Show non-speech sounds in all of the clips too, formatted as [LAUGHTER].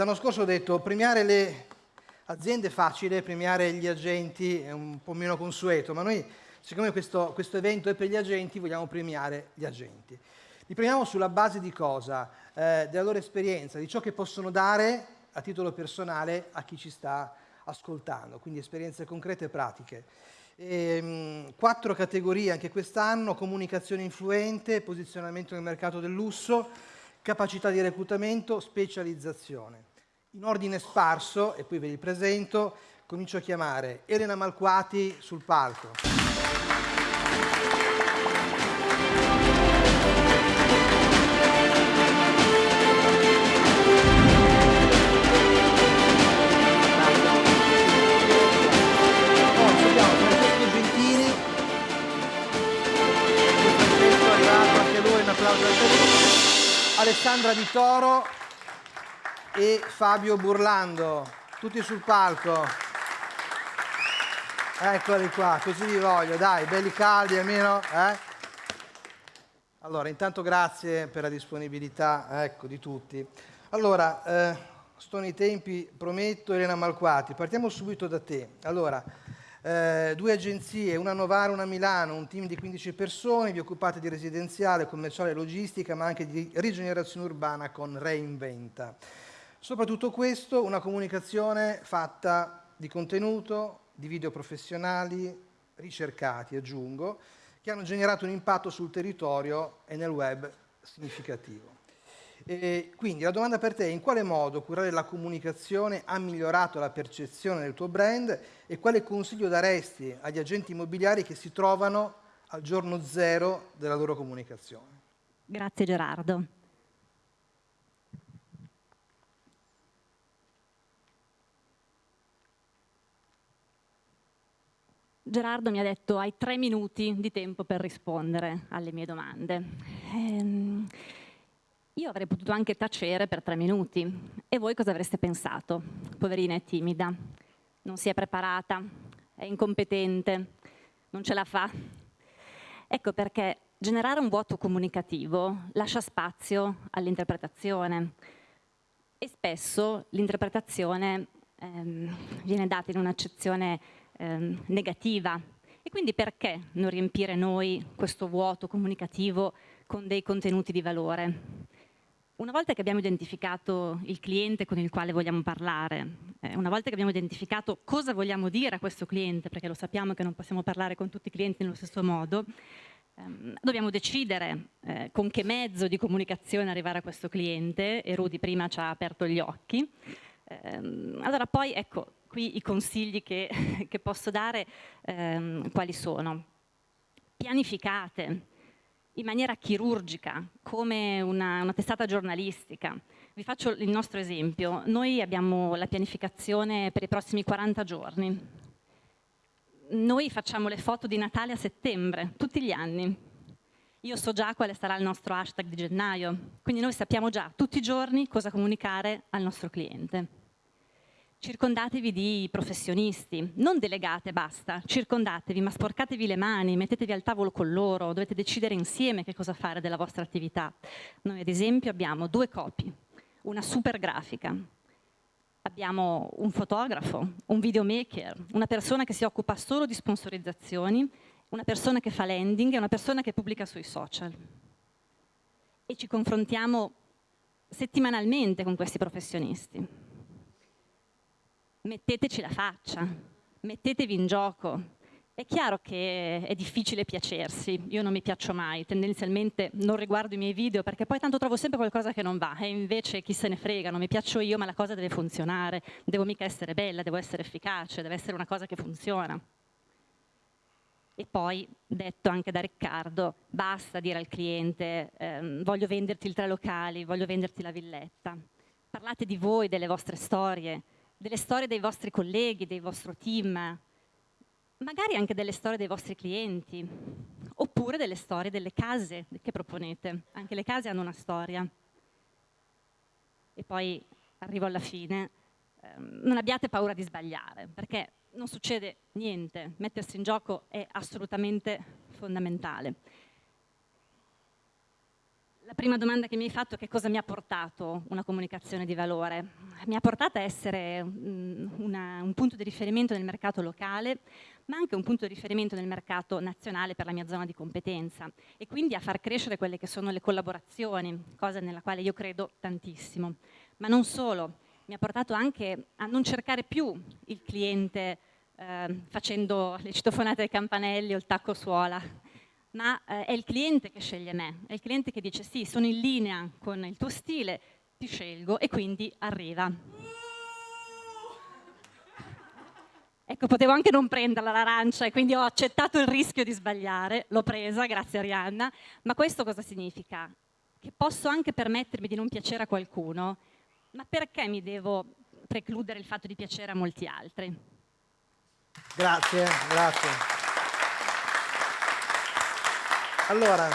l'anno scorso ho detto premiare le aziende è facile, premiare gli agenti è un po' meno consueto, ma noi siccome questo, questo evento è per gli agenti vogliamo premiare gli agenti. Li premiamo sulla base di cosa? Eh, della loro esperienza, di ciò che possono dare a titolo personale a chi ci sta ascoltando, quindi esperienze concrete e pratiche. E, ehm, mh, quattro categorie anche quest'anno, comunicazione influente, posizionamento nel mercato del lusso, capacità di reclutamento, specializzazione. In ordine sparso, e poi ve li presento, comincio a chiamare Elena Malquati sul palco. Alessandra Di Toro e Fabio Burlando, tutti sul palco. Eccoli qua, così vi voglio, dai, belli caldi almeno. Eh? Allora, intanto grazie per la disponibilità ecco, di tutti. Allora, eh, sto nei tempi, prometto, Elena Malquati, partiamo subito da te. Allora, eh, due agenzie, una a Novara e una a Milano, un team di 15 persone, vi occupate di residenziale, commerciale e logistica, ma anche di rigenerazione urbana con Reinventa. Soprattutto questo, una comunicazione fatta di contenuto, di video professionali, ricercati, aggiungo, che hanno generato un impatto sul territorio e nel web significativo. E quindi la domanda per te è in quale modo curare la comunicazione ha migliorato la percezione del tuo brand e quale consiglio daresti agli agenti immobiliari che si trovano al giorno zero della loro comunicazione? Grazie Gerardo. Gerardo mi ha detto hai tre minuti di tempo per rispondere alle mie domande. Ehm, io avrei potuto anche tacere per tre minuti. E voi cosa avreste pensato? Poverina è timida, non si è preparata, è incompetente, non ce la fa. Ecco perché generare un vuoto comunicativo lascia spazio all'interpretazione e spesso l'interpretazione ehm, viene data in un'accezione ehm, negativa. E quindi perché non riempire noi questo vuoto comunicativo con dei contenuti di valore? Una volta che abbiamo identificato il cliente con il quale vogliamo parlare, eh, una volta che abbiamo identificato cosa vogliamo dire a questo cliente, perché lo sappiamo che non possiamo parlare con tutti i clienti nello stesso modo, ehm, dobbiamo decidere eh, con che mezzo di comunicazione arrivare a questo cliente, e Rudy prima ci ha aperto gli occhi. Ehm, allora poi, ecco, qui i consigli che, [LAUGHS] che posso dare ehm, quali sono? Pianificate, in maniera chirurgica, come una, una, testata giornalistica. Vi faccio il nostro esempio. Noi abbiamo la pianificazione per i prossimi 40 giorni. Noi facciamo le foto di Natale a settembre, tutti gli anni. Io so già quale sarà il nostro hashtag di gennaio, quindi noi sappiamo già tutti i giorni cosa comunicare al nostro cliente circondatevi di professionisti, non delegate, basta, circondatevi, ma sporcatevi le mani, mettetevi al tavolo con loro, dovete decidere insieme che cosa fare della vostra attività. Noi ad esempio abbiamo due copy, una super grafica, abbiamo un fotografo, un videomaker, una persona che si occupa solo di sponsorizzazioni, una persona che fa landing e una persona che pubblica sui social. E ci confrontiamo settimanalmente con questi professionisti metteteci la faccia, mettetevi in gioco. È chiaro che è difficile piacersi, io non mi piaccio mai, tendenzialmente non riguardo i miei video perché poi tanto trovo sempre qualcosa che non va e invece chi se ne frega, non mi piaccio io ma la cosa deve funzionare, devo mica essere bella, devo essere efficace, deve essere una cosa che funziona. E poi, detto anche da Riccardo, basta dire al cliente ehm, voglio venderti il tre locali, voglio venderti la villetta. Parlate di voi, delle vostre storie, delle storie dei vostri colleghi, dei vostri team, magari anche delle storie dei vostri clienti, oppure delle storie delle case che proponete. Anche le case hanno una storia. E poi arrivo alla fine, ehm, non abbiate paura di sbagliare, perché non succede niente, mettersi in gioco è assolutamente fondamentale. La prima domanda che mi hai fatto è che cosa mi ha portato una comunicazione di valore? Mi ha portato a essere una, un punto di riferimento nel mercato locale, ma anche un punto di riferimento nel mercato nazionale per la mia zona di competenza e quindi a far crescere quelle che sono le collaborazioni, cosa nella quale io credo tantissimo. Ma non solo, mi ha portato anche a non cercare più il cliente eh, facendo le citofonate ai campanelli o il tacco suola, ma eh, è il cliente che sceglie me, è il cliente che dice sì, sono in linea con il tuo stile, ti scelgo e quindi arriva. Ecco, potevo anche non prenderla l'arancia e quindi ho accettato il rischio di sbagliare, l'ho presa, grazie Arianna, ma questo cosa significa? Che posso anche permettermi di non piacere a qualcuno, ma perché mi devo precludere il fatto di piacere a molti altri? Grazie, grazie. Allora,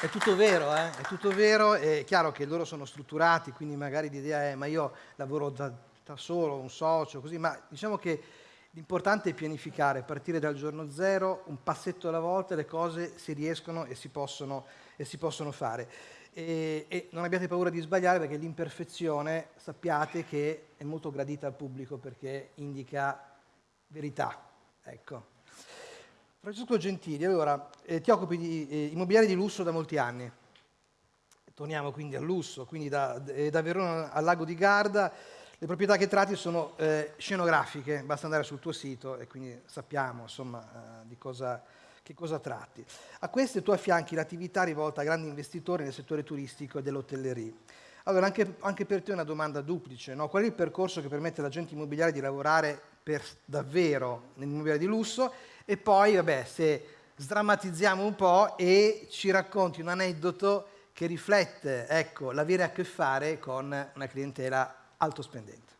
è tutto vero, eh? è tutto vero, è chiaro che loro sono strutturati, quindi magari l'idea è ma io lavoro da, da solo, un socio, così, ma diciamo che l'importante è pianificare, partire dal giorno zero, un passetto alla volta, le cose si riescono e si possono, e si possono fare. E, e, non abbiate paura di sbagliare perché l'imperfezione sappiate che è molto gradita al pubblico perché indica verità. Ecco. Francesco Gentili, allora, eh, ti occupi di eh, immobiliare di lusso da molti anni. Torniamo quindi al lusso, quindi da, eh, da Verona al lago di Garda. Le proprietà che tratti sono eh, scenografiche, basta andare sul tuo sito e quindi sappiamo insomma, eh, di cosa, che cosa tratti. A queste tu affianchi l'attività rivolta a grandi investitori nel settore turistico e dell'hotellerie. Allora, anche, anche, per te una domanda duplice. No? Qual è il percorso che permette all'agente immobiliare di lavorare per davvero nell'immobiliare di lusso e poi, vabbè, se sdrammatizziamo un po' e ci racconti un aneddoto che riflette, ecco, l'avere a che fare con una clientela alto spendente.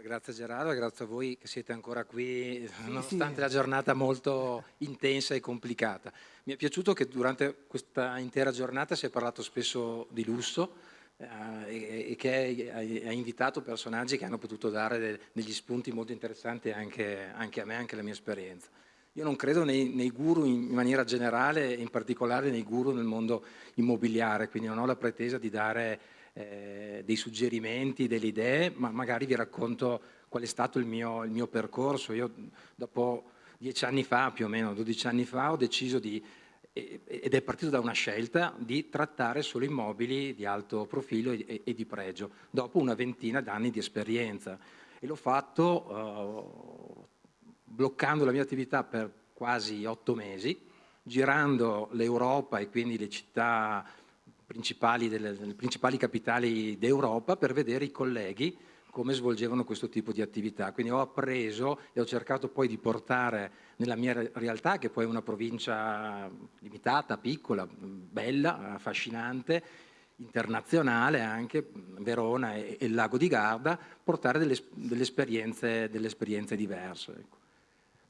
Grazie Gerardo, grazie a voi che siete ancora qui sì, nonostante sì. la giornata molto intensa e complicata. Mi è piaciuto che durante questa intera giornata si è parlato spesso di lusso eh, e, che ha invitato personaggi che hanno potuto dare degli spunti molto interessanti anche, anche a me, anche alla mia esperienza. Io non credo nei, nei guru in maniera generale, in particolare nei guru nel mondo immobiliare, quindi non ho la pretesa di dare eh, dei suggerimenti, delle idee, ma magari vi racconto qual è stato il mio, il mio percorso. Io dopo dieci anni fa, più o meno dodici anni fa, ho deciso di, ed è partito da una scelta, di trattare solo immobili di alto profilo e, e di pregio, dopo una ventina d'anni di esperienza. E l'ho fatto... Bloccando la mia attività per quasi otto mesi, girando l'Europa e quindi le città principali, delle, delle principali capitali d'Europa per vedere i colleghi come svolgevano questo tipo di attività. Quindi ho appreso e ho cercato poi di portare nella mia realtà, che poi è una provincia limitata, piccola, bella, affascinante, internazionale anche, Verona e, e il lago di Garda, portare delle, delle, esperienze, delle esperienze, diverse. Ecco.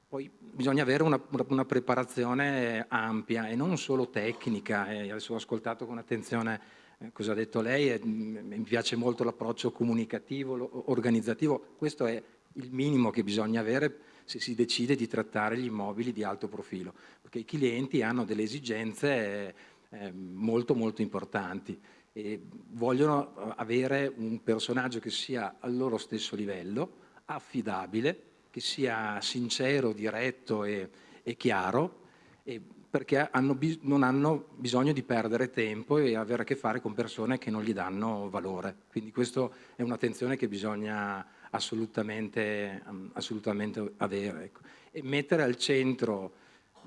Poi bisogna avere una, una, preparazione ampia e non solo tecnica. Eh, adesso ho ascoltato con attenzione eh, cosa ha detto lei e mm, mi piace molto l'approccio comunicativo, organizzativo. Questo è il minimo che bisogna avere se si decide di trattare gli immobili di alto profilo, perché i clienti hanno delle esigenze eh, molto molto importanti e vogliono eh, avere un personaggio che sia al loro stesso livello, affidabile, che sia sincero, diretto e, e chiaro, e perché hanno non hanno bisogno di perdere tempo e avere a che fare con persone che non gli danno valore. Quindi questa è un'attenzione che bisogna assolutamente, assolutamente avere. Ecco. E mettere al centro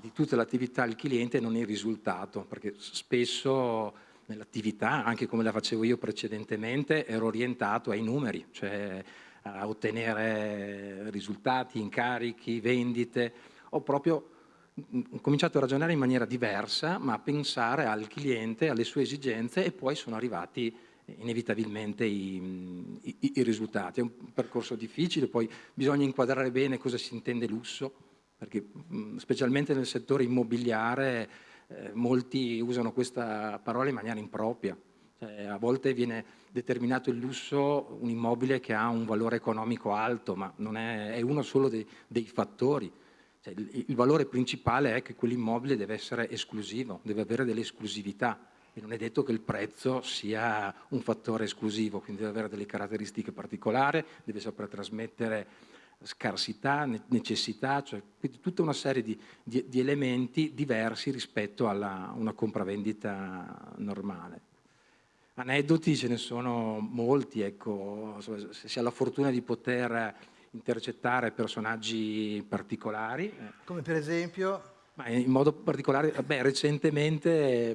di tutta l'attività il cliente non il risultato, perché spesso nell'attività, anche come la facevo io precedentemente, ero orientato ai numeri, cioè a ottenere risultati, incarichi, vendite. Ho proprio cominciato a ragionare in maniera diversa, ma a pensare al cliente, alle sue esigenze e poi sono arrivati inevitabilmente i, i, i risultati. È un percorso difficile, poi bisogna inquadrare bene cosa si intende lusso, perché specialmente nel settore immobiliare eh, molti usano questa parola in maniera impropria. Cioè, a volte viene determinato il lusso un immobile che ha un valore economico alto, ma è, è, uno solo dei, dei fattori. Cioè, il, il, valore principale è che quell'immobile deve essere esclusivo, deve avere delle esclusività e non è detto che il prezzo sia un fattore esclusivo, quindi deve avere delle caratteristiche particolari, deve saper trasmettere scarsità, necessità, cioè tutta una serie di, di, di elementi diversi rispetto a una compravendita normale. Aneddoti ce ne sono molti, ecco, se si ha la fortuna di poter intercettare personaggi particolari. Eh. Come per esempio? Ma in modo particolare, beh, recentemente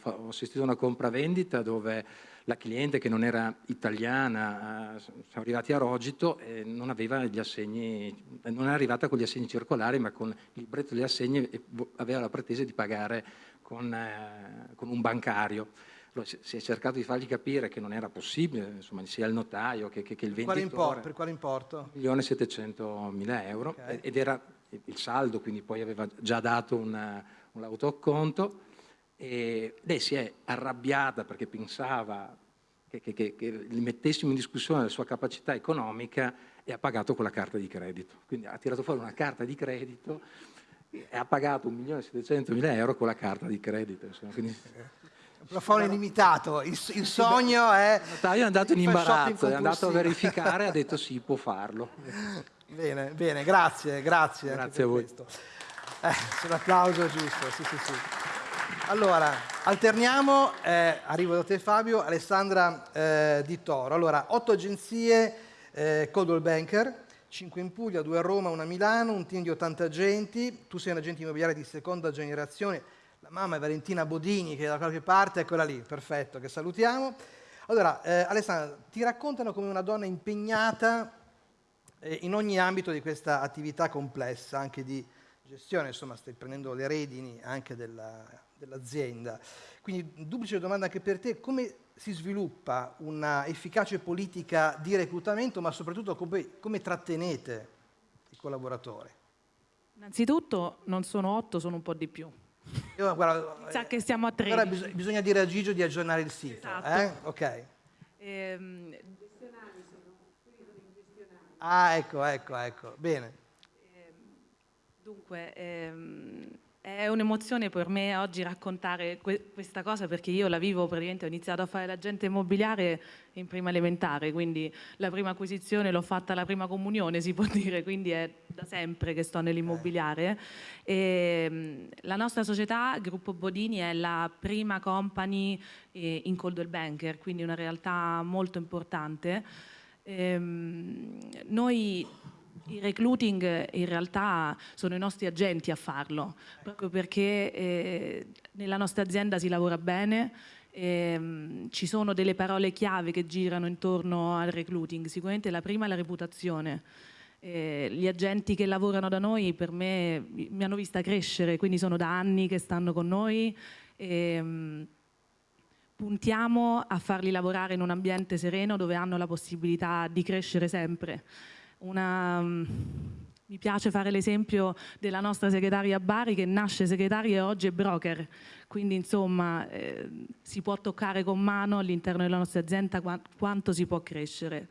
ho assistito a una compravendita dove la cliente che non era italiana, eh, siamo arrivati a Rogito e non aveva gli assegni, non è arrivata con gli assegni circolari ma con il libretto degli assegni e aveva la pretesa di pagare con, eh, con un bancario. Allora, si è cercato di fargli capire che non era possibile, insomma, sia il notaio che, che, che il venditore. Quale import, per quale importo? 1.700.000 euro okay. ed era il saldo, quindi poi aveva già dato un, un autoacconto e lei si è arrabbiata perché pensava che, che, che, mettessimo in discussione la sua capacità economica e ha pagato con la carta di credito. Quindi ha tirato fuori una carta di credito e ha pagato 1.700.000 euro con la carta di credito. Insomma, quindi... [LAUGHS] Plafone illimitato, il, il sogno è... Il notaio è andato in imbarazzo, è andato a verificare e ha detto sì, può farlo. [LAUGHS] Bene, bene, grazie, grazie. Grazie a voi. Eh, un applauso giusto, sì, sì, sì. Allora, alterniamo, eh, arrivo da te Fabio, Alessandra eh, Di Toro. Allora, otto agenzie, eh, Coldwell Banker, 5 in Puglia, 2 a Roma, 1 a Milano, un team di 80 agenti, tu sei un agente immobiliare di seconda generazione, mamma è Valentina Bodini che da qualche parte, eccola lì, perfetto, che salutiamo. Allora, eh, Alessandra, ti raccontano come una donna impegnata eh, in ogni ambito di questa attività complessa, anche di gestione, insomma stai prendendo le redini anche dell'azienda. Quindi duplice domanda anche per te, come si sviluppa una efficace politica di reclutamento, ma soprattutto come, come trattenete i collaboratori? Innanzitutto non sono otto, sono un po' di più. Io, guarda, Sa che siamo a tre. Allora bis bisogna dire a Gigio di aggiornare il sito. Esatto. Eh? Ok. Ehm, Ah, ecco, ecco, ecco. Bene. Dunque, ehm, è un'emozione per me oggi raccontare que questa cosa perché io la vivo praticamente, ho iniziato a fare l'agente immobiliare in prima elementare, quindi la prima acquisizione l'ho fatta alla prima comunione, si può [LAUGHS] dire, quindi è da sempre che sto nell'immobiliare. Ehm, la nostra società, Gruppo Bodini, è la prima company eh, in Coldwell Banker, quindi una realtà molto importante. Ehm, noi il recruiting in realtà sono i nostri agenti a farlo, proprio perché eh, nella nostra azienda si lavora bene, ehm, ci sono delle parole chiave che girano intorno al recruiting, sicuramente la prima è la reputazione. Eh, gli agenti che lavorano da noi per me mi hanno vista crescere, quindi sono da anni che stanno con noi. Ehm, puntiamo a farli lavorare in un ambiente sereno dove hanno la possibilità di crescere sempre. Una, um, mi piace fare l'esempio della nostra segretaria Bari che nasce segretaria e oggi è broker, quindi insomma eh, si può toccare con mano all'interno della nostra azienda quanto si può crescere.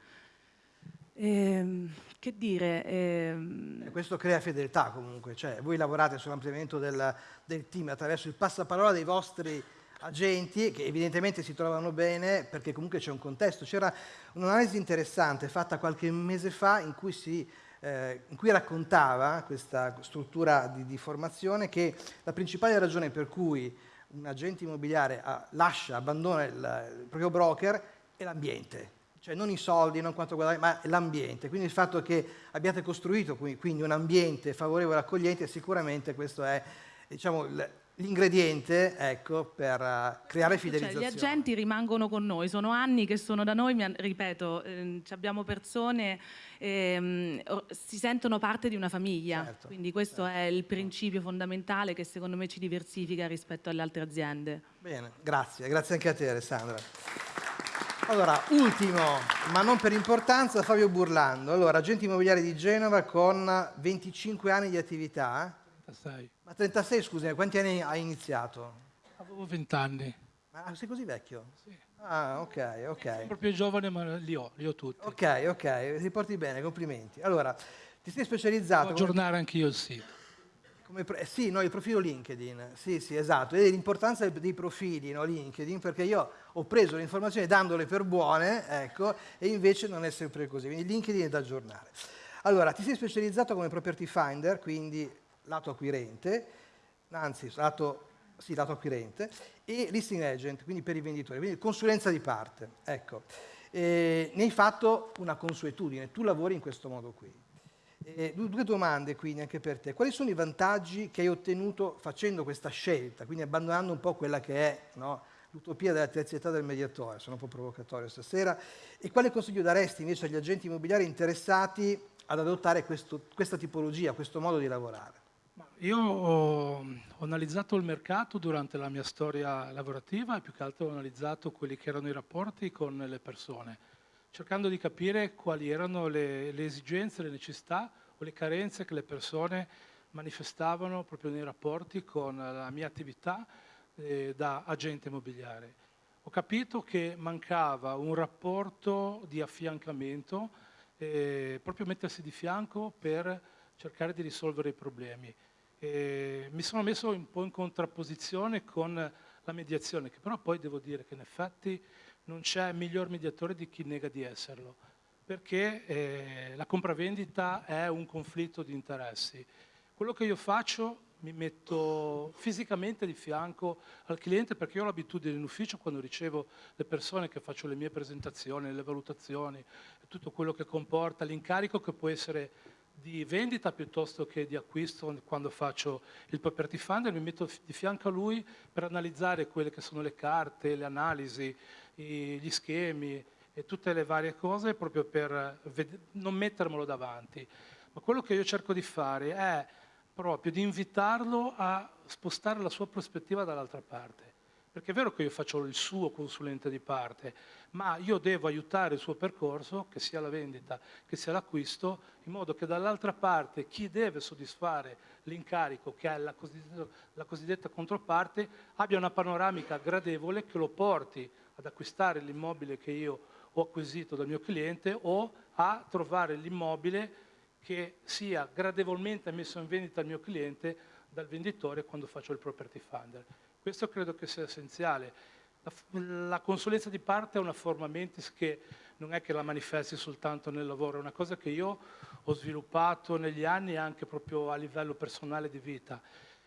Eh, che dire? Eh, questo crea fedeltà comunque, cioè voi lavorate sull'ampliamento del, del team attraverso il passaparola dei vostri agenti che evidentemente si trovano bene perché comunque c'è un contesto. C'era un'analisi interessante fatta qualche mese fa in cui, si, eh, in cui raccontava questa struttura di, di, formazione che la principale ragione per cui un agente immobiliare ha, lascia, abbandona il, il proprio broker è l'ambiente. Cioè non i soldi, non quanto guadagni, ma l'ambiente. Quindi il fatto che abbiate costruito quindi un ambiente favorevole e accogliente, sicuramente questo è diciamo, l'ingrediente ecco, per uh, creare fidelizzazione. Cioè, gli agenti rimangono con noi, sono anni che sono da noi, ripeto, eh, abbiamo persone eh, si sentono parte di una famiglia, certo, quindi questo certo. è il principio fondamentale che secondo me ci diversifica rispetto alle altre aziende. Bene, grazie, grazie anche a te Alessandra. Allora, ultimo, ma non per importanza, Fabio Burlando. Allora, agente immobiliare di Genova con 25 anni di attività. 36. Ma 36, scusi, quanti anni hai iniziato? Avevo 20 anni. Ma sei così vecchio? Sì. Ah, ok, ok. Sono proprio giovane, ma li ho, li ho tutti. Ok, ok, ti porti bene, complimenti. Allora, ti sei specializzato... Devo aggiornare come... anch'io il sito. Come eh, sì, no, il profilo LinkedIn, sì, sì, esatto, e l'importanza dei profili no, LinkedIn, perché io ho preso le informazioni dandole per buone, ecco, e invece non è sempre così, quindi LinkedIn è da aggiornare. Allora, ti sei specializzato come property finder, quindi lato acquirente, anzi, lato, sì, lato acquirente, e listing agent, quindi per i venditori, quindi consulenza di parte, ecco. E ne hai fatto una consuetudine, tu lavori in questo modo qui. Eh, due domande quindi anche per te. Quali sono i vantaggi che hai ottenuto facendo questa scelta, quindi abbandonando un po' quella che è no, l'utopia della terzietà del mediatore, sono un po' provocatorio stasera, e quale consiglio daresti invece agli agenti immobiliari interessati ad adottare questo, questa tipologia, questo modo di lavorare? Io ho, ho, analizzato il mercato durante la mia storia lavorativa e più che altro ho analizzato quelli che erano i rapporti con le persone cercando di capire quali erano le, le esigenze, le necessità o le carenze che le persone manifestavano proprio nei rapporti con la mia attività eh, da agente immobiliare. Ho capito che mancava un rapporto di affiancamento, eh, proprio mettersi di fianco per cercare di risolvere i problemi. E mi sono messo un po' in contrapposizione con la mediazione, che però poi devo dire che in effetti non c'è miglior mediatore di chi nega di esserlo, perché eh, la compravendita è un conflitto di interessi. Quello che io faccio mi metto fisicamente di fianco al cliente perché io ho l'abitudine in ufficio quando ricevo le persone che faccio le mie presentazioni, le valutazioni, tutto quello che comporta l'incarico che può essere di vendita piuttosto che di acquisto quando faccio il property funder, mi metto di fianco a lui per analizzare quelle che sono le carte, le analisi, gli schemi e tutte le varie cose proprio per non mettermelo davanti. Ma quello che io cerco di fare è proprio di invitarlo a spostare la sua prospettiva dall'altra parte. Perché è vero che io faccio il suo consulente di parte, ma io devo aiutare il suo percorso, che sia la vendita, che sia l'acquisto, in modo che dall'altra parte chi deve soddisfare l'incarico, che è la cosiddetta, la cosiddetta controparte, abbia una panoramica gradevole che lo porti ad acquistare l'immobile che io ho acquisito dal mio cliente o a trovare l'immobile che sia gradevolmente messo in vendita al mio cliente dal venditore quando faccio il property funder. Questo credo che sia essenziale. La, la consulenza di parte è una forma mentis che non è che la manifesti soltanto nel lavoro, è una cosa che io ho sviluppato negli anni anche proprio a livello personale di vita.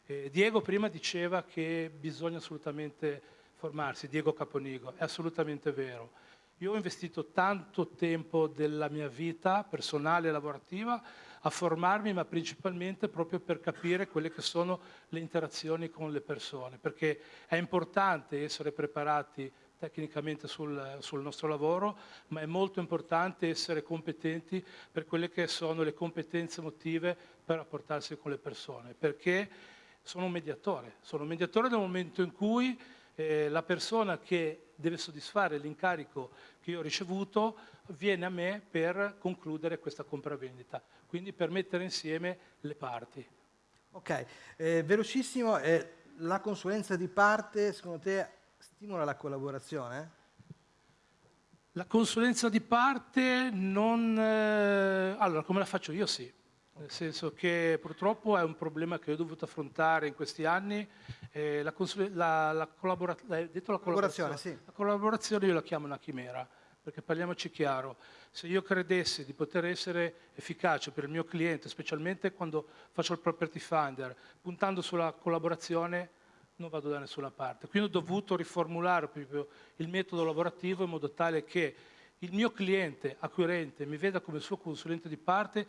Eh, Diego prima diceva che bisogna assolutamente formarsi, Diego Caponigo, è assolutamente vero. Io ho investito tanto tempo della mia vita personale e lavorativa a formarmi, ma principalmente proprio per capire quelle che sono le interazioni con le persone, perché è importante essere preparati tecnicamente sul, sul, nostro lavoro, ma è molto importante essere competenti per quelle che sono le competenze emotive per rapportarsi con le persone, perché sono un mediatore, sono un mediatore nel momento in cui eh, la persona che deve soddisfare l'incarico che io ho ricevuto viene a me per concludere questa compravendita, quindi per mettere insieme le parti. Ok, eh, velocissimo, eh, la consulenza di parte secondo te stimola la collaborazione? La consulenza di parte non... Eh, allora, come la faccio io? Sì nel senso che purtroppo è un problema che ho dovuto affrontare in questi anni. Eh, la, la, la, collabora la collaborazione, sì. la collaborazione io la chiamo una chimera, perché parliamoci chiaro, se io credessi di poter essere efficace per il mio cliente, specialmente quando faccio il property finder, puntando sulla collaborazione, non vado da nessuna parte. Quindi ho dovuto riformulare proprio il metodo lavorativo in modo tale che il mio cliente acquirente mi veda come suo consulente di parte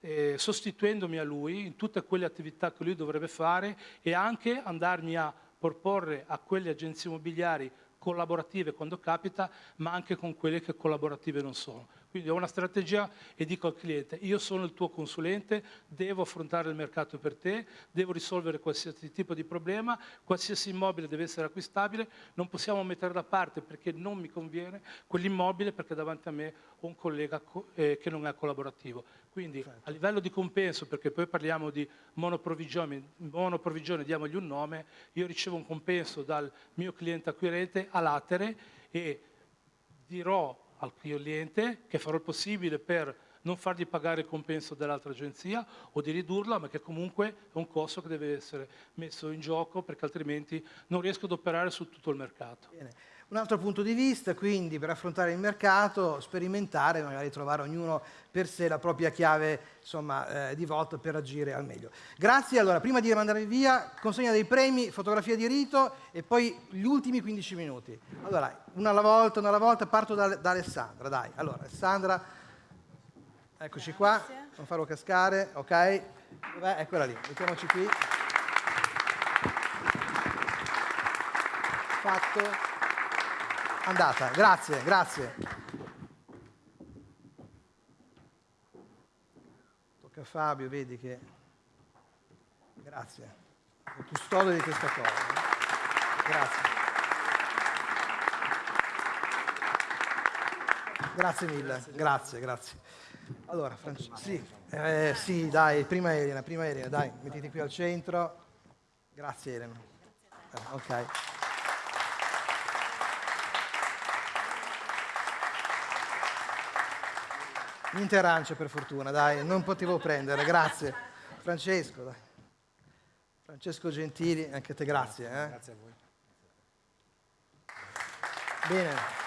eh, sostituendomi a lui in tutte quelle attività che lui dovrebbe fare e anche andarmi a proporre a quelle agenzie immobiliari collaborative quando capita, ma anche con quelle che collaborative non sono. Quindi ho una strategia e dico al cliente, io sono il tuo consulente, devo affrontare il mercato per te, devo risolvere qualsiasi tipo di problema, qualsiasi immobile deve essere acquistabile, non possiamo mettere da parte perché non mi conviene quell'immobile perché davanti a me ho un collega eh, che non è collaborativo. Quindi certo. a livello di compenso, perché poi parliamo di monoprovvigione, monoprovvigione, diamogli un nome, io ricevo un compenso dal mio cliente acquirente a latere e dirò al cliente che farò il possibile per non fargli pagare il compenso dell'altra agenzia o di ridurla, ma che comunque è un costo che deve essere messo in gioco perché altrimenti non riesco ad operare su tutto il mercato. Bene. Un altro punto di vista, quindi, per affrontare il mercato, sperimentare, magari trovare ognuno per sé la propria chiave insomma, eh, di volta per agire al meglio. Grazie, allora, prima di mandarvi via, consegna dei premi, fotografia di rito e poi gli ultimi 15 minuti. Allora, una alla volta, una alla volta, parto da, da Alessandra, dai. Allora, Alessandra, eccoci qua, non farlo cascare, ok? Dov'è? Eccola lì, mettiamoci qui. Fatto. Andata, grazie, grazie. Tocca a Fabio, vedi che... Grazie. È custode di questa cosa. Grazie. Grazie mille, grazie, grazie. Allora, Francesco, sì, eh, sì, dai, prima Elena, prima Elena, dai, mettiti qui al centro. Grazie Elena. Eh, ok. Niente arance per fortuna, dai, non potevo prendere, grazie. Francesco, dai. Francesco Gentili, anche te grazie. Eh? Grazie a voi. Bene.